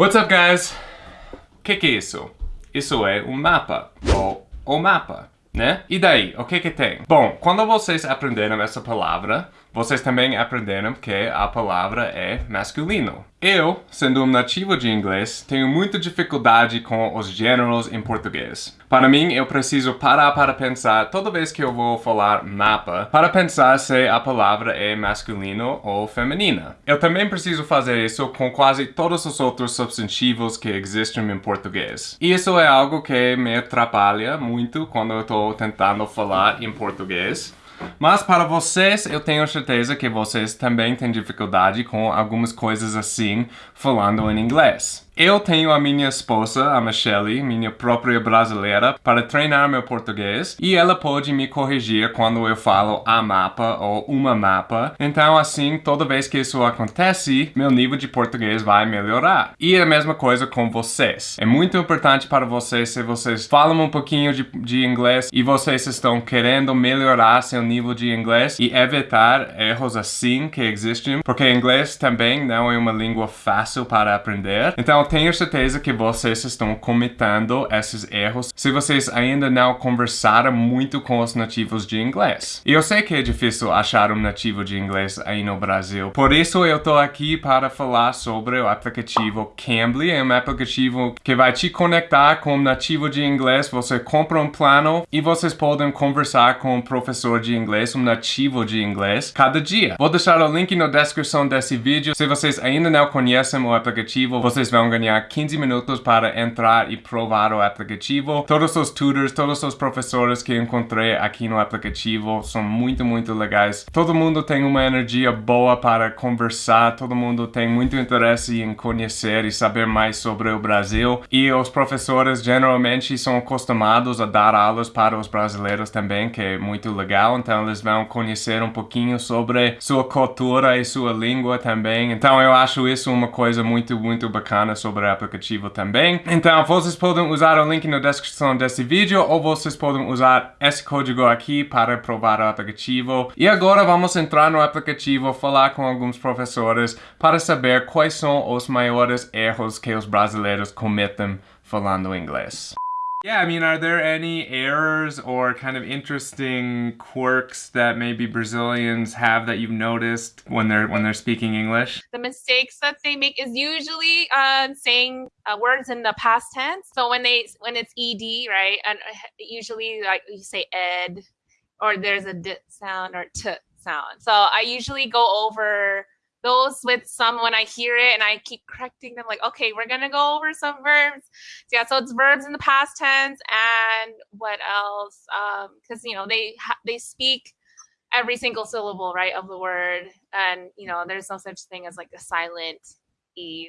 What's up, guys? O que, que é isso? Isso é um mapa, ou o mapa, né? E daí, o que que tem? Bom, quando vocês aprenderam essa palavra, vocês também aprenderam que a palavra é masculino. Eu, sendo um nativo de inglês, tenho muita dificuldade com os gêneros em português. Para mim, eu preciso parar para pensar toda vez que eu vou falar mapa, para pensar se a palavra é masculino ou feminina. Eu também preciso fazer isso com quase todos os outros substantivos que existem em português. E isso é algo que me atrapalha muito quando eu estou tentando falar em português. Mas para vocês, eu tenho certeza que vocês também têm dificuldade com algumas coisas assim, falando em inglês. Eu tenho a minha esposa, a Michelle, minha própria brasileira, para treinar meu português e ela pode me corrigir quando eu falo a mapa ou uma mapa. Então, assim, toda vez que isso acontece, meu nível de português vai melhorar. E a mesma coisa com vocês. É muito importante para vocês se vocês falam um pouquinho de, de inglês e vocês estão querendo melhorar seu nível de inglês e evitar erros assim que existem, porque inglês também não é uma língua fácil para aprender. Então, tenho certeza que vocês estão cometendo esses erros se vocês ainda não conversaram muito com os nativos de inglês. E eu sei que é difícil achar um nativo de inglês aí no Brasil, por isso eu tô aqui para falar sobre o aplicativo Cambly. É um aplicativo que vai te conectar com um nativo de inglês. Você compra um plano e vocês podem conversar com um professor de inglês, um nativo de inglês, cada dia. Vou deixar o link na descrição desse vídeo. Se vocês ainda não conhecem o aplicativo, vocês vão ganhar ganhar 15 minutos para entrar e provar o aplicativo. Todos os tutors, todos os professores que encontrei aqui no aplicativo são muito, muito legais. Todo mundo tem uma energia boa para conversar, todo mundo tem muito interesse em conhecer e saber mais sobre o Brasil. E os professores geralmente são acostumados a dar aulas para os brasileiros também, que é muito legal. Então eles vão conhecer um pouquinho sobre sua cultura e sua língua também. Então eu acho isso uma coisa muito, muito bacana sobre o aplicativo também. Então, vocês podem usar o link na descrição desse vídeo ou vocês podem usar esse código aqui para provar o aplicativo. E agora vamos entrar no aplicativo, falar com alguns professores para saber quais são os maiores erros que os brasileiros cometem falando inglês. Yeah, I mean, are there any errors or kind of interesting quirks that maybe Brazilians have that you've noticed when they're when they're speaking English? The mistakes that they make is usually uh, saying uh, words in the past tense. So when they when it's ed, right, and uh, usually like you say ed, or there's a d sound or t sound. So I usually go over those with some when I hear it and I keep correcting them like, okay, we're gonna go over some verbs. So yeah, so it's verbs in the past tense and what else? Um, because you know they they speak every single syllable right of the word, and you know there's no such thing as like a silent e.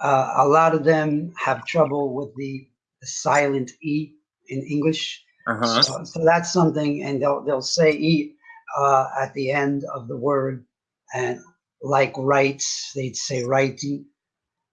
Uh, a lot of them have trouble with the, the silent e in English. Uh-huh. So, so, that's something, and they'll they'll say e uh, at the end of the word, and like rights, they'd say righty,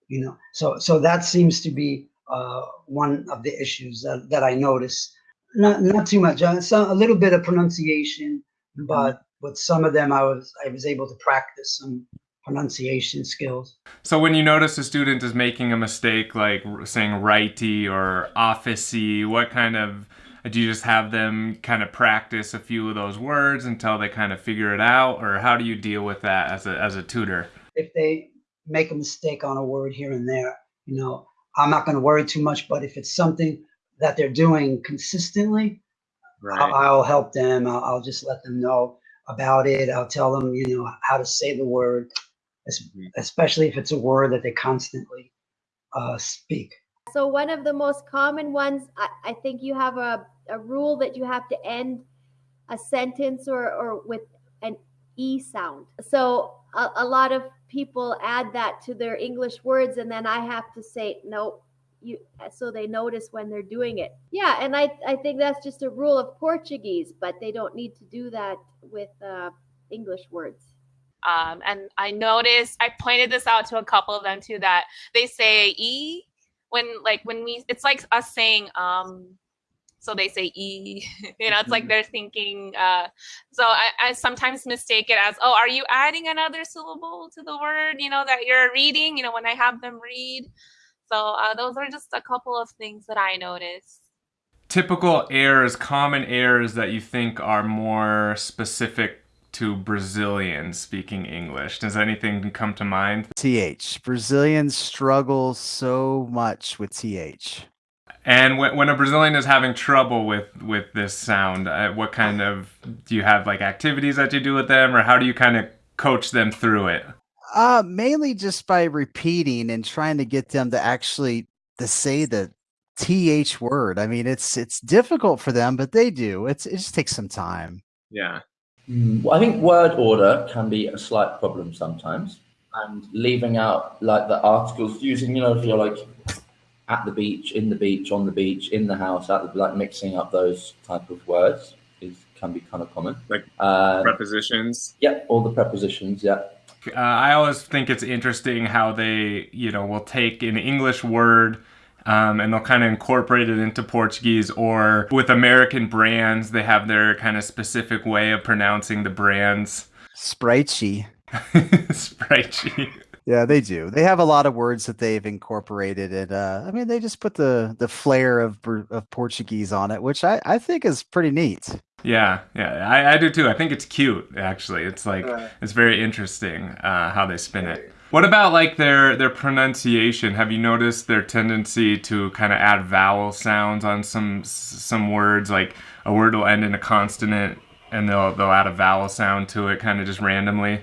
you know. So so that seems to be uh, one of the issues that, that I notice. Not not too much, uh, some, a little bit of pronunciation, mm-hmm. but with some of them I was I was able to practice some pronunciation skills. So when you notice a student is making a mistake like saying righty or officey, what kind of do you just have them kind of practice a few of those words until they kind of figure it out? Or how do you deal with that as a as a tutor? If they make a mistake on a word here and there you know i'm not going to worry too much but if it's something that they're doing consistently right. I'll, I'll, help them. I'll, I'll, just let them know about it. I'll tell them you know how to say the word mm-hmm. especially if it's a word that they constantly uh, speak so one of the most common ones I, I think you have a a rule that you have to end a sentence or, or with an E sound. So a, a lot of people add that to their English words, and then I have to say, no, you so they notice when they're doing it. Yeah, and I, I think that's just a rule of Portuguese, but they don't need to do that with uh, English words. Um, and I noticed, I pointed this out to a couple of them too, that they say E when like when we, it's like us saying um so they say e. you know, it's like they're thinking. Uh, so I, I sometimes mistake it as, oh, are you adding another syllable to the word? You know that you're reading. You know, when I have them read. So uh, those are just a couple of things that I notice Typical errors, common errors that you think are more specific to Brazilians speaking English? Does anything come to mind? TH. Brazilians struggle so much with TH. And when, when a Brazilian is having trouble with with this sound, uh, what kind of do you have like activities that you do with them, or how do you kind of coach them through it? Uh, mainly just by repeating and trying to get them to actually to say the th word. I mean, it's it's difficult for them, but they do. It's it just takes some time. Yeah. Mm, well, I think word order can be a slight problem sometimes, and leaving out like the articles using, you know, if you're like at the beach, in the beach, on the beach, in the house, at the, like mixing up those type of words is can be kind of common. Like Uh, prepositions. yeah, all the prepositions. Yeah, Uh, I always think it's interesting how they, you know, will take an English word um, and they'll kind of incorporate it into Portuguese, or with American brands, they have their kind of specific way of pronouncing the brands. Spritey. Sprite Yeah, they do. They have a lot of words that they've incorporated, and uh, I mean, they just put the the flair of of Portuguese on it, which I I think is pretty neat. Yeah, yeah, I, I do too. I think it's cute, actually. It's like it's very interesting uh, how they spin it. What about like their their pronunciation? Have you noticed their tendency to kind of add vowel sounds on some some words? Like a word will end in a consonant, and they'll they'll add a vowel sound to it, kind of just randomly.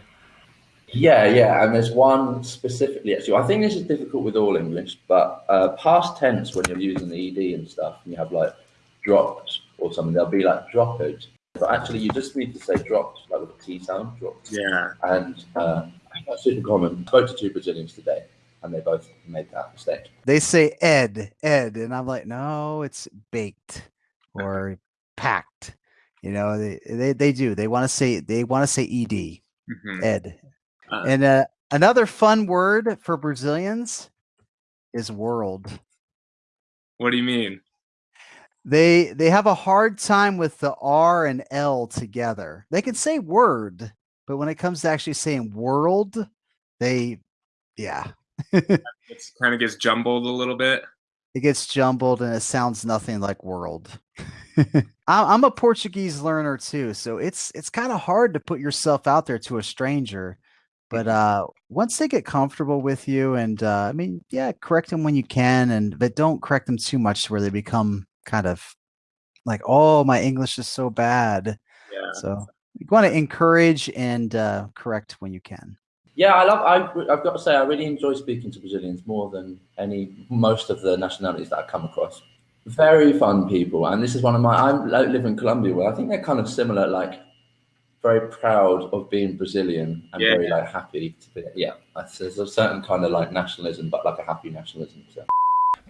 yeah, yeah. And there's one specifically actually. I think this is difficult with all English, but uh, past tense when you're using the ed and stuff, and you have like dropped or something, they'll be like dropped. But actually, you just need to say dropped, like with a T sound, dropped. Yeah. and uh, that's super common. Spoke to two Brazilians today, and they both made that mistake. They say Ed, Ed, and I'm like, no, it's baked or packed. You know, they they, they do. They want to say they want to say ed, Mhm. Ed. Uh. and uh, another fun word for Brazilians is world. What do you mean? They they have a hard time with the R and L together. They can say word, but when it comes to actually saying world, they yeah. It kind of gets jumbled a little bit. it gets jumbled and it sounds nothing like world. I'm I'm a Portuguese learner too, so it's it's kind of hard to put yourself out there to a stranger. But uh, once they get comfortable with you, and uh, I mean, yeah, correct them when you can, and but don't correct them too much to where they become kind of like, oh, my English is so bad. Yeah. So you want to encourage and uh, correct when you can. Yeah, I love. I, I've got to say, I really enjoy speaking to Brazilians more than any most of the nationalities that I come across. Very fun people, and this is one of my. I live in Colombia, where I think they're kind of similar, like very proud of being Brazilian and Yeah. very like happy to be. Yeah, there's a certain kind of like nationalism, but like a happy nationalism. So.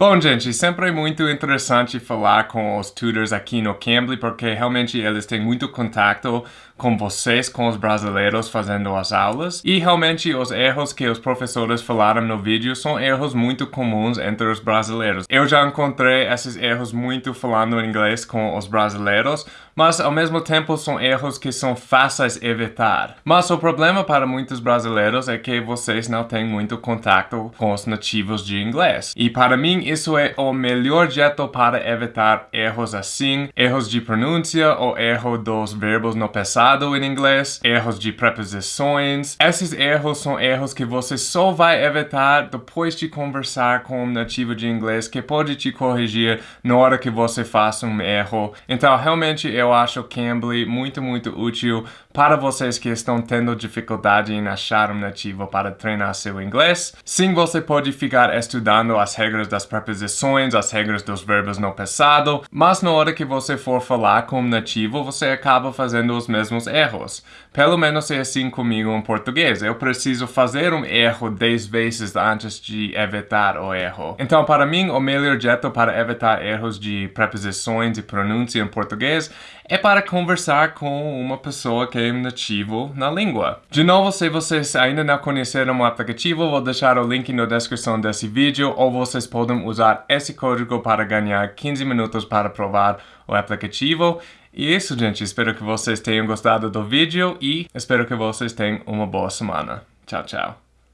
Bom, gente, sempre é muito interessante falar com os tutors aqui no Cambly, porque realmente eles têm muito contato com vocês, com os brasileiros fazendo as aulas. E realmente os erros que os professores falaram no vídeo são erros muito comuns entre os brasileiros. Eu já encontrei esses erros muito falando inglês com os brasileiros, mas ao mesmo tempo são erros que são fáceis evitar. Mas o problema para muitos brasileiros é que vocês não têm muito contato com os nativos de inglês. E para mim isso é o melhor jeito para evitar erros assim, erros de pronúncia ou erro dos verbos no passado em inglês, erros de preposições. Esses erros são erros que você só vai evitar depois de conversar com um nativo de inglês que pode te corrigir na hora que você faça um erro. Então, realmente, eu acho Cambly muito, muito útil para vocês que estão tendo dificuldade em achar um nativo para treinar seu inglês. Sim, você pode ficar estudando as regras das preposições, as regras dos verbos no passado, mas na hora que você for falar com um nativo, você acaba fazendo os mesmos os erros. Pelo menos é assim comigo em português. Eu preciso fazer um erro 10 vezes antes de evitar o erro. Então, para mim, o melhor jeito para evitar erros de preposições e pronúncia em português é para conversar com uma pessoa que é nativo na língua. De novo, se vocês ainda não conheceram o aplicativo, vou deixar o link na descrição desse vídeo ou vocês podem usar esse código para ganhar 15 minutos para provar o aplicativo. E é isso, gente. Espero que vocês tenham gostado do vídeo e espero que vocês tenham uma boa semana. Tchau, tchau.